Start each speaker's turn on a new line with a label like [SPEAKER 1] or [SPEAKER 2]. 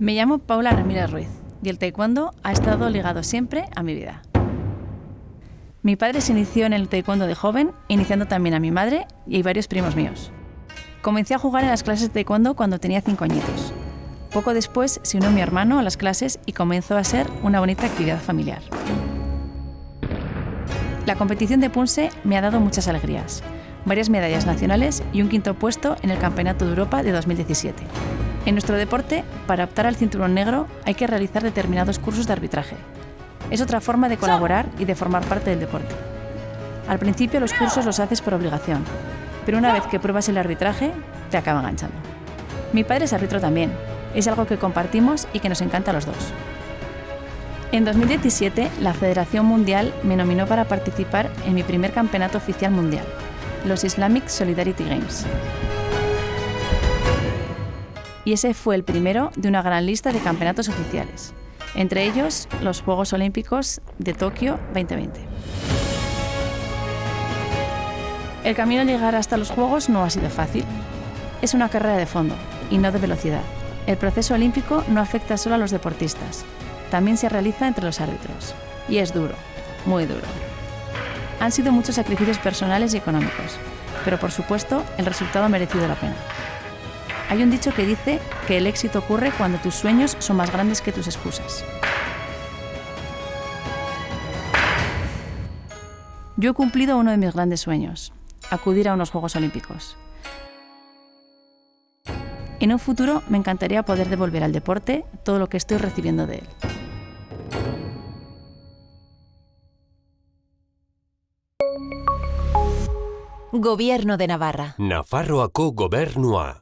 [SPEAKER 1] Me llamo Paula Ramírez Ruiz y el taekwondo ha estado ligado siempre a mi vida. Mi padre se inició en el taekwondo de joven, iniciando también a mi madre y varios primos míos. Comencé a jugar en las clases de taekwondo cuando tenía 5 añitos. Poco después se unió mi hermano a las clases y comenzó a ser una bonita actividad familiar. La competición de Punse me ha dado muchas alegrías, varias medallas nacionales y un quinto puesto en el Campeonato de Europa de 2017. En nuestro deporte, para optar al cinturón negro hay que realizar determinados cursos de arbitraje. Es otra forma de colaborar y de formar parte del deporte. Al principio los cursos los haces por obligación, pero una vez que pruebas el arbitraje, te acaba enganchando. Mi padre es árbitro también, es algo que compartimos y que nos encanta a los dos. En 2017, la Federación Mundial me nominó para participar en mi primer campeonato oficial mundial, los Islamic Solidarity Games. Y ese fue el primero de una gran lista de campeonatos oficiales, entre ellos los Juegos Olímpicos de Tokio 2020. El camino a llegar hasta los Juegos no ha sido fácil. Es una carrera de fondo y no de velocidad. El proceso olímpico no afecta solo a los deportistas, también se realiza entre los árbitros. Y es duro, muy duro. Han sido muchos sacrificios personales y económicos, pero por supuesto el resultado ha merecido la pena. Hay un dicho que dice que el éxito ocurre cuando tus sueños son más grandes que tus excusas. Yo he cumplido uno de mis grandes sueños, acudir a unos Juegos Olímpicos. En un futuro me encantaría poder devolver al deporte todo lo que estoy recibiendo de él.
[SPEAKER 2] Gobierno de Navarra.
[SPEAKER 3] Nafarroako gobernua.